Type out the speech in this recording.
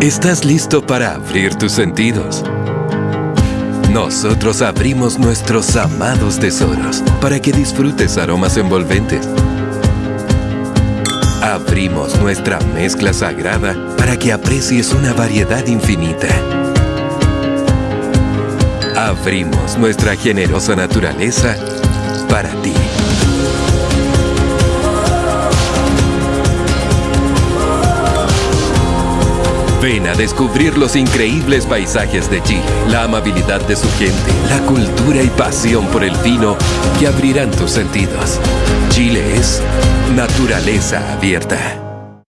¿Estás listo para abrir tus sentidos? Nosotros abrimos nuestros amados tesoros para que disfrutes aromas envolventes. Abrimos nuestra mezcla sagrada para que aprecies una variedad infinita. Abrimos nuestra generosa naturaleza para ti. Ven a descubrir los increíbles paisajes de Chile, la amabilidad de su gente, la cultura y pasión por el vino que abrirán tus sentidos. Chile es naturaleza abierta.